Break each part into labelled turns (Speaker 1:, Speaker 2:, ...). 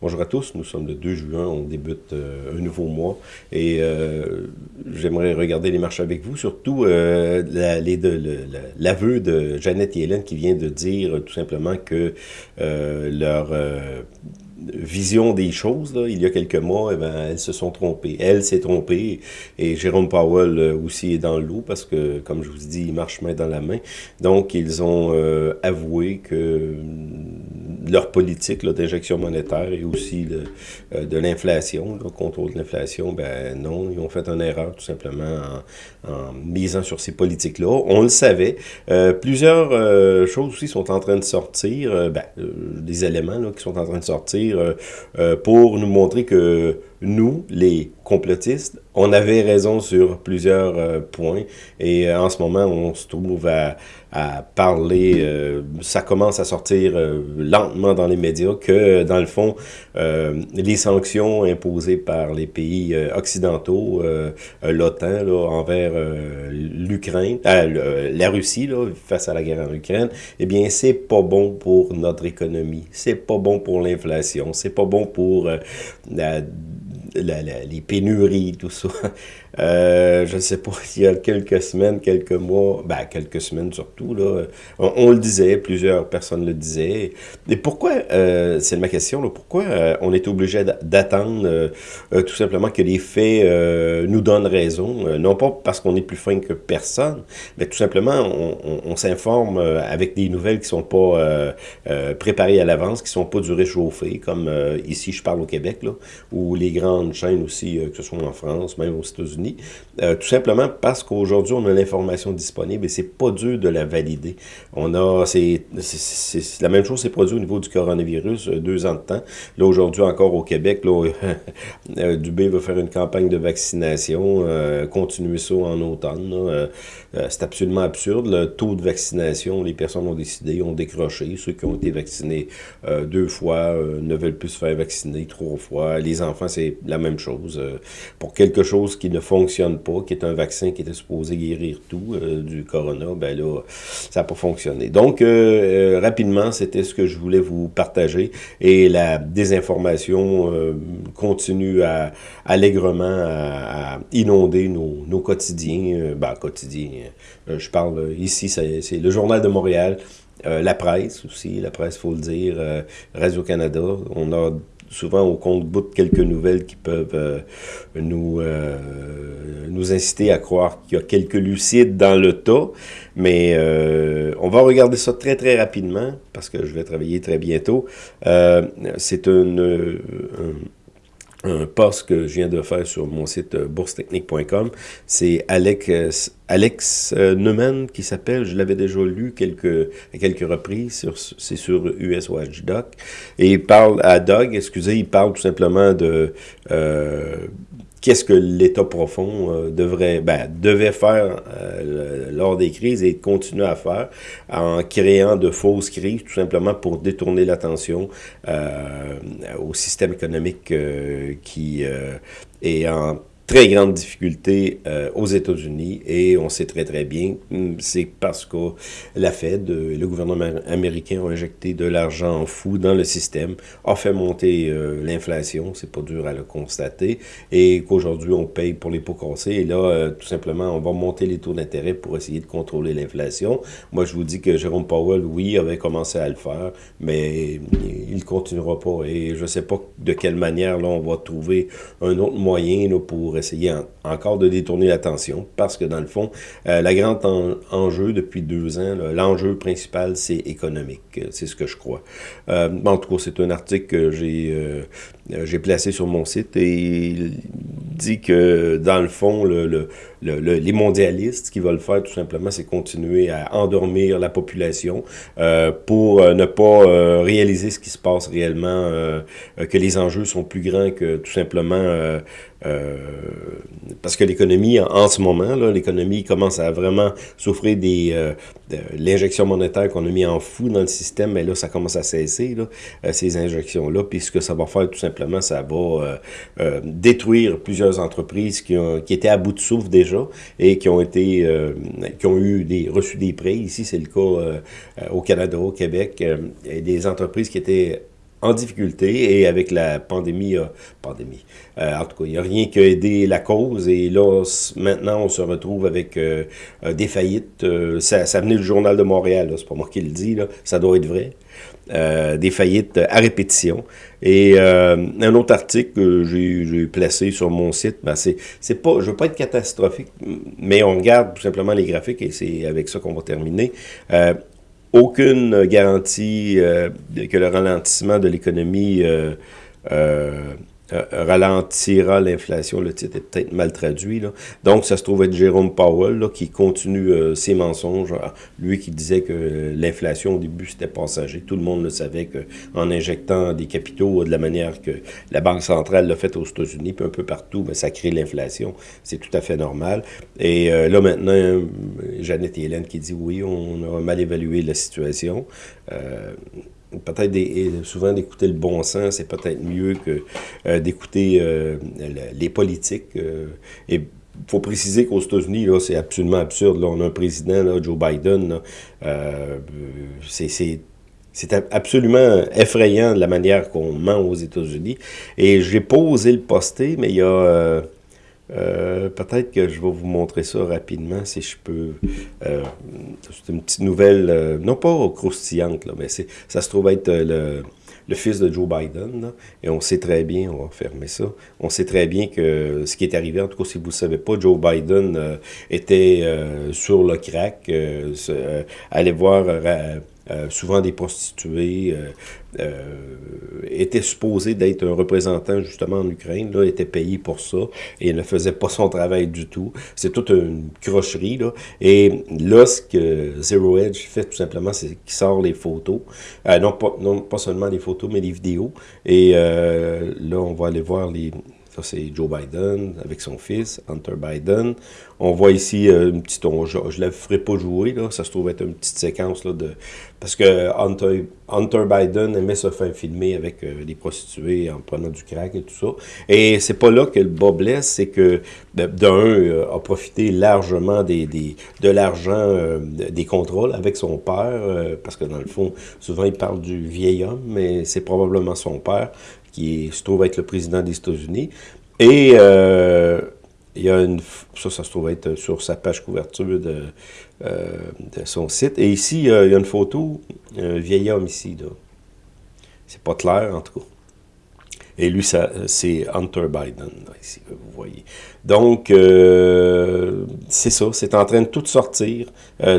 Speaker 1: Bonjour à tous, nous sommes le 2 juin, on débute euh, un nouveau mois et euh, j'aimerais regarder les marches avec vous, surtout euh, l'aveu de Jeannette et Hélène qui vient de dire tout simplement que leur vision des choses, il y a quelques mois, eh ben, elles se sont trompées. Elle s'est trompée et Jérôme Powell euh, aussi est dans l'eau parce que, comme je vous dis, ils marchent main dans la main. Donc, ils ont euh, avoué que leur politique d'injection monétaire et aussi euh, de l'inflation, le contrôle de l'inflation, ben non, ils ont fait une erreur tout simplement en, misant sur ces politiques-là. On le savait. Euh, plusieurs euh, choses aussi sont en train de sortir, ben, des éléments là, qui sont en train de sortir pour nous montrer que nous, les complotistes, on avait raison sur plusieurs euh, points. Et euh, en ce moment, on se trouve à, à parler, euh, ça commence à sortir lentement dans les médias que, dans le fond, les sanctions imposées par les pays occidentaux, l'OTAN, envers l'Ukraine, la Russie, là, face à la guerre en Ukraine, eh bien, c'est pas bon pour notre économie, c'est pas bon pour l'inflation, c'est pas bon pour la les pénuries, tout ça. Euh, je ne sais pas, il y a quelques semaines, quelques mois, ben quelques semaines surtout, là, on, le disait, plusieurs personnes le disaient. Et pourquoi, euh, c'est ma question, là, pourquoi euh, on est obligé d'attendre tout simplement que les faits nous donnent raison, non pas parce qu'on est plus fin que personne, mais tout simplement on, s'informe avec des nouvelles qui sont pas préparées à l'avance, qui sont pas du réchauffé, comme ici je parle au Québec, là, où les grandes chaînes aussi, que ce soit en France, même aux États-Unis, euh, tout simplement parce qu'aujourd'hui, on a l'information disponible et c'est pas dur de la valider. On a, c'est la même chose s'est produit au niveau du coronavirus, euh, deux ans de temps. Là, aujourd'hui, encore au Québec, là, euh, Dubé veut faire une campagne de vaccination, continuer ça en automne. c'est absolument absurde. Le taux de vaccination, les personnes ont décidé, ont décroché. Ceux qui ont été vaccinés deux fois ne veulent plus se faire vacciner trois fois. Les enfants, c'est la même chose. pour quelque chose qui ne fonctionne pas, qui est un vaccin qui était supposé guérir tout euh, du corona, ben là, ça n'a pas fonctionné. Donc, euh, euh, rapidement, c'était ce que je voulais vous partager. Et la désinformation continue à, allègrement à, inonder nos, nos quotidiens. ben, quotidiens, je parle ici, c'est le Journal de Montréal, la presse aussi, la presse, faut le dire, Radio-Canada. On a souvent au compte-bout quelques nouvelles qui peuvent euh, nous, euh, nous inciter à croire qu'il y a quelques lucides dans le tas. Mais euh, on va regarder ça très très rapidement parce que je vais travailler très bientôt. C'est une, un post que je viens de faire sur mon site euh, boursetechnique.com. C'est Alex, Alex euh, Neumann qui s'appelle, je l'avais déjà lu quelques, à quelques reprises, c'est sur US Watchdog. Et il parle à Doug, excusez, il parle tout simplement de euh, qu'est-ce que l'État profond euh, devrait, ben, devait faire euh, lors des crises et continuer à faire en créant de fausses crises, tout simplement pour détourner l'attention euh, au système économique qui est en très grande difficulté euh, aux États-Unis et on sait très très bien, hmm, c'est parce que la Fed, euh, le gouvernement américain a injecté de l'argent fou dans le système, a fait monter euh, l'inflation, c'est pas dur à le constater, et qu'aujourd'hui on paye pour les pots cassés et là tout simplement on va monter les taux d'intérêt pour essayer de contrôler l'inflation. Moi je vous dis que Jérôme Powell, oui, avait commencé à le faire, mais il continuera pas et je sais pas de quelle manière là on va trouver un autre moyen là, pour essayer encore de détourner l'attention parce que dans le fond, euh, la grande enjeu depuis deux ans, l'enjeu principal, c'est économique. C'est ce que je crois. Euh, en tout cas, c'est un article que j'ai euh, j'ai placé sur mon site et il dit que dans le fond, le, les mondialistes, ce qu'ils veulent faire tout simplement, c'est continuer à endormir la population pour ne pas réaliser ce qui se passe réellement, que les enjeux sont plus grands que tout simplement euh, parce que l'économie, en, ce moment, l'économie commence à vraiment souffrir des euh, de l'injection monétaire qu'on a mis en fou dans le système, mais là, ça commence à cesser, là, euh, ces injections-là. Puis ce que ça va faire, tout simplement, ça va détruire plusieurs entreprises qui, ont, qui étaient à bout de souffle déjà et qui ont été qui ont eu des reçu des prêts. Ici, c'est le cas au Canada, au Québec, et des entreprises qui étaient en difficulté et avec la pandémie, euh, pandémie. Euh, en tout cas, il n'y a rien qui a aidé la cause et là, maintenant, on se retrouve avec euh, des faillites. ça, ça venait du Journal de Montréal, c'est pas moi qui le dis, là, ça doit être vrai. des faillites à répétition. Et un autre article que j'ai placé sur mon site, ben c'est pas, je veux pas être catastrophique, mais on regarde tout simplement les graphiques et c'est avec ça qu'on va terminer aucune garantie euh, que le ralentissement de l'économie euh, euh, euh, ralentira l'inflation. Le titre est peut-être mal traduit. Là. Donc, ça se trouve être Jérôme Powell là, qui continue euh, ses mensonges. Ah, lui qui disait que l'inflation au début c'était passager. Tout le monde le savait qu'en injectant des capitaux de la manière que la Banque centrale l'a fait aux États-Unis, puis un peu partout, mais ça crée l'inflation. C'est tout à fait normal. Et euh, là maintenant, Jeannette et Hélène qui dit oui, on a mal évalué la situation peut-être souvent d'écouter le bon sens, c'est peut-être mieux que euh, d'écouter euh, les politiques. Euh, et il faut préciser qu'aux États-Unis, là, c'est absolument absurde. Là, on a un président, là, Joe Biden, c'est c'est absolument effrayant de la manière qu'on ment aux États-Unis. Et j'ai pas osé le poster, mais il y a euh, peut-être que je vais vous montrer ça rapidement, si je peux. Euh, c'est une petite nouvelle, euh, non pas croustillante, là, mais ça se trouve être le, fils de Joe Biden. et on sait très bien, on va fermer ça, on sait très bien que ce qui est arrivé, en tout cas si vous ne savez pas, Joe Biden était sur le crack, allait voir euh, souvent des prostituées, euh, euh, était supposé d'être un représentant justement en Ukraine, là, était payé pour ça, et ne faisait pas son travail du tout. C'est toute une crocherie, là. Et là, ce que Zero Edge fait tout simplement, c'est qu'il sort les photos, pas, non pas seulement les photos, mais les vidéos, et là, on va aller voir les c'est Joe Biden avec son fils, Hunter Biden. On voit ici euh, une petite... je ne la ferai pas jouer. Ça se trouve être une petite séquence, là, de... Parce que Hunter, Biden aimait se faire filmer avec euh, des prostituées en prenant du crack et tout ça. Et c'est pas là que le bas blesse, c'est que, d'un, euh, a profité largement des, de l'argent des contrôles avec son père, parce que dans le fond, souvent il parle du vieil homme, mais c'est probablement son père qui se trouve être le président des États-Unis. Et euh, il y a une... Ça, ça se trouve être sur sa page couverture de, euh, son site. Et ici, il y a une photo, un vieil homme ici. C'est pas clair, en tout cas. Et lui, c'est Hunter Biden, ici, vous voyez. Donc, euh, c'est ça, c'est en train de tout sortir.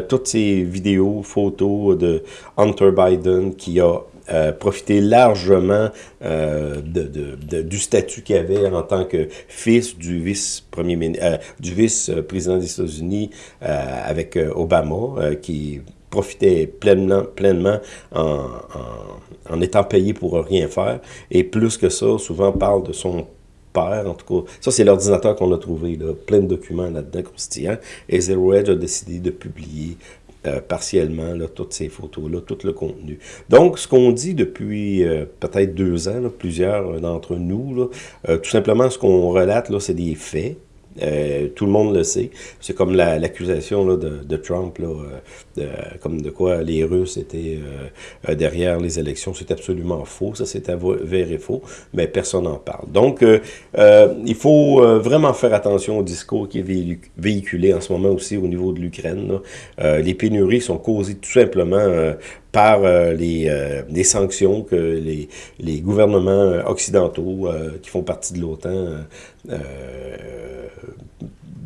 Speaker 1: toutes ces vidéos, photos de Hunter Biden qui a euh, profiter largement euh, de, du statut qu'il avait en tant que fils du vice-premier euh, du vice-président des États-Unis avec Obama, qui profitait pleinement, pleinement en, en, étant payé pour rien faire. Et plus que ça, souvent parle de son père, en tout cas. Ça, c'est l'ordinateur qu'on a trouvé, là, plein de documents là-dedans croustillants. Et Zero Edge a décidé de publier euh, partiellement là, toutes ces photos-là, tout le contenu. Donc, ce qu'on dit depuis euh, peut-être deux ans, plusieurs d'entre nous, là, euh, tout simplement, ce qu'on relate, là, c'est des faits. Euh, tout le monde le sait. C'est comme l'accusation de, de, Trump, là, euh, comme de quoi les Russes étaient euh, derrière les élections. C'est absolument faux. Ça, c'est avéré faux, mais personne n'en parle. Donc, il faut vraiment faire attention au discours qui est véhiculé en ce moment aussi au niveau de l'Ukraine. les pénuries sont causées tout simplement par les, les, sanctions que les, les gouvernements occidentaux qui font partie de l'OTAN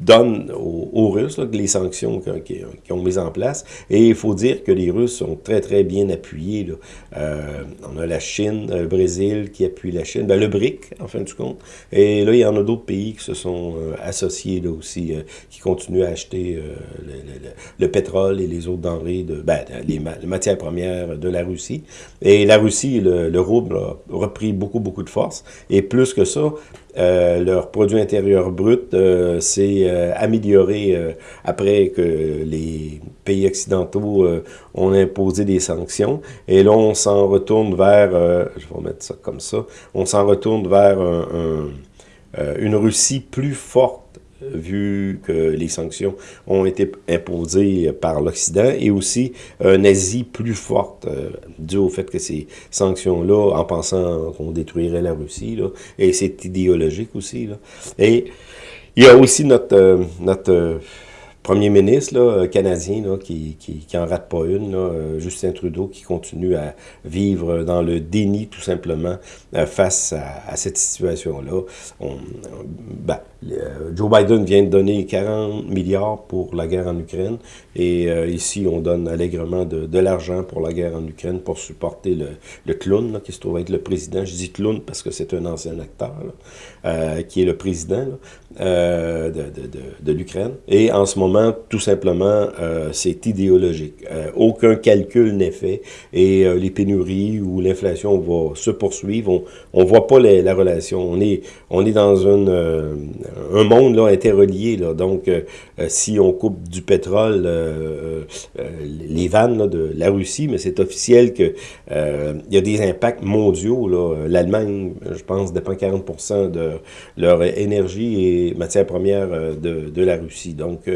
Speaker 1: donne aux, Russes les sanctions qu'ils ont mises en place. Et il faut dire que les Russes sont très, très bien appuyés. Euh, on a la Chine, le Brésil qui appuie la Chine, ben, le BRIC, en fin de compte. Et là, il y en a d'autres pays qui se sont euh, associés aussi, euh, qui continuent à acheter le, pétrole et les autres denrées, de, ben, les, matières premières de la Russie. Et la Russie, le, le a repris beaucoup, beaucoup de force. Et plus que ça, euh, leur produit intérieur brut euh, s'est euh, amélioré après que les pays occidentaux ont imposé des sanctions. Et là, on s'en retourne vers, je vais mettre ça comme ça, on s'en retourne vers une Russie plus forte vu que les sanctions ont été imposées par l'Occident, et aussi une Asie plus forte, dû au fait que ces sanctions-là, en pensant qu'on détruirait la Russie, là, et c'est idéologique aussi. Là. Et il y a aussi notre, notre premier ministre euh, canadien qui, qui, qui en rate pas une, euh, Justin Trudeau, qui continue à vivre dans le déni tout simplement euh, face à, cette situation-là. Ben, Joe Biden vient de donner 40 milliards pour la guerre en Ukraine et ici on donne allègrement de, l'argent pour la guerre en Ukraine pour supporter le, clown qui se trouve être le président. Je dis clown parce que c'est un ancien acteur qui est le président de, de, de, de l'Ukraine. Et en ce moment, tout simplement, euh, c'est idéologique. Euh, aucun calcul n'est fait et euh, les pénuries ou l'inflation va se poursuivre. On ne voit pas la relation. On est, on est dans un, un monde là, interrelié. Là. Donc, si on coupe du pétrole, les vannes de la Russie, mais c'est officiel qu'il y a des impacts mondiaux. L'Allemagne, je pense, dépend 40% de leur énergie et matières premières de, de la Russie. Donc,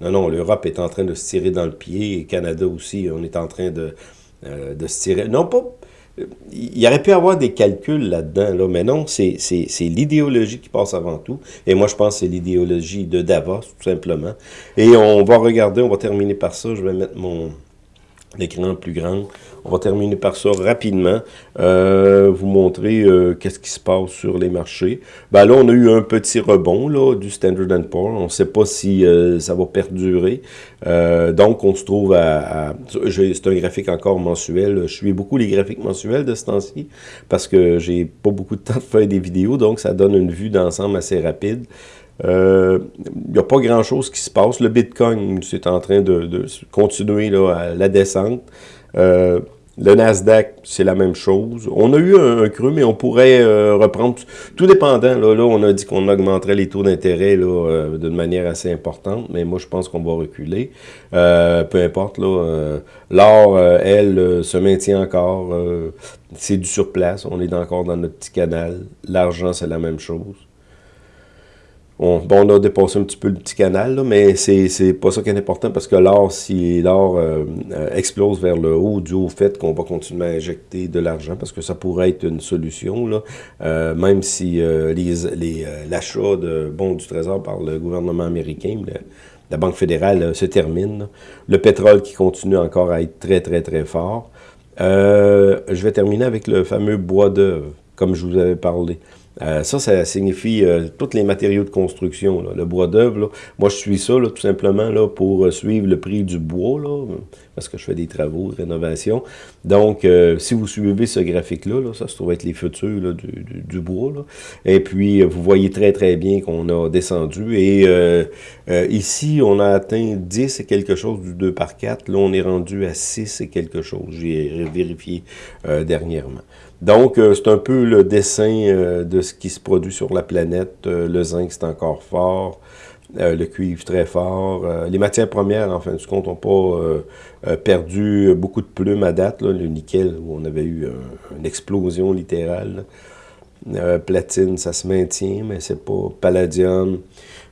Speaker 1: non, non, l'Europe est en train de se tirer dans le pied, Canada aussi, on est en train de, euh, de se tirer... Non, pas... Il y aurait pu avoir des calculs là-dedans, là, mais non, c'est l'idéologie qui passe avant tout. Et moi, je pense que c'est l'idéologie de Davos, tout simplement. Et on va regarder, on va terminer par ça. Je vais mettre mon écran plus grand. On va terminer par ça rapidement, euh, vous montrer euh, qu'est-ce qui se passe sur les marchés. Ben là, on a eu un petit rebond là, du Standard Poor's. On ne sait pas si euh, ça va perdurer. donc, on se trouve à... c'est un graphique encore mensuel. Je suis beaucoup les graphiques mensuels de ce temps-ci parce que j'ai pas beaucoup de temps de faire des vidéos, donc ça donne une vue d'ensemble assez rapide. Il n'y a pas grand-chose qui se passe. Le Bitcoin, c'est en train de, continuer à la descente. Euh, le Nasdaq, c'est la même chose. On a eu un, creux, mais on pourrait euh, reprendre, tout dépendant. Là, là on a dit qu'on augmenterait les taux d'intérêt euh, d'une manière assez importante, mais moi, je pense qu'on va reculer. Euh, peu importe. là L'or, elle, se maintient encore. c'est du surplace. On est encore dans notre petit canal. L'argent, c'est la même chose. On, bon, on a dépassé un petit peu le petit canal, là, mais c'est pas ça qui est important parce que l'or, si l'or euh, euh, explose vers le haut dû au fait qu'on va continuer à injecter de l'argent, parce que ça pourrait être une solution, là, euh, même si l'achat de bons du Trésor par le gouvernement américain, la Banque fédérale se termine. Le pétrole qui continue encore à être très, très, très fort. je vais terminer avec le fameux bois d'œuvre, comme je vous avais parlé. Euh, ça, ça signifie euh, tous les matériaux de construction. Le bois d'œuvre, moi je suis ça tout simplement là, pour euh, suivre le prix du bois, là, parce que je fais des travaux de rénovation. Donc, si vous suivez ce graphique-là, ça se trouve être les futurs du, du, bois. Et puis, vous voyez très très bien qu'on a descendu. Et ici, on a atteint 10 et quelque chose du 2 par 4. Là, on est rendu à 6 et quelque chose. J'ai vérifié dernièrement. Donc, euh, c'est un peu le dessin euh, de ce qui se produit sur la planète. Euh, le zinc, c'est encore fort. le cuivre, très fort. les matières premières, en fin de compte, n'ont pas perdu beaucoup de plumes à date. Le nickel, où on avait eu une explosion littérale. platine, ça se maintient, mais c'est pas palladium.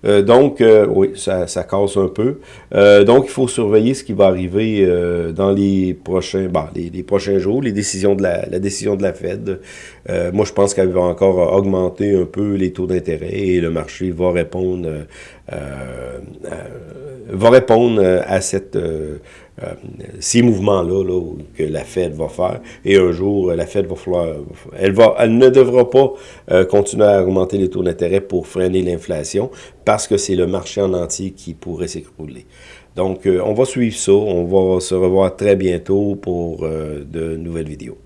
Speaker 1: Euh, donc, euh, oui, ça, ça, casse un peu. Euh, donc, il faut surveiller ce qui va arriver dans les prochains, bah, les, prochains jours, les décisions de la, la décision de la Fed. Moi, je pense qu'elle va encore augmenter un peu les taux d'intérêt et le marché va répondre, va répondre à cette euh, ces mouvements-là là, que la Fed va faire. Et un jour, la Fed va falloir... Elle, va, elle ne devra pas euh, continuer à augmenter les taux d'intérêt pour freiner l'inflation parce que c'est le marché en entier qui pourrait s'écrouler. Donc, euh, on va suivre ça. On va se revoir très bientôt pour de nouvelles vidéos.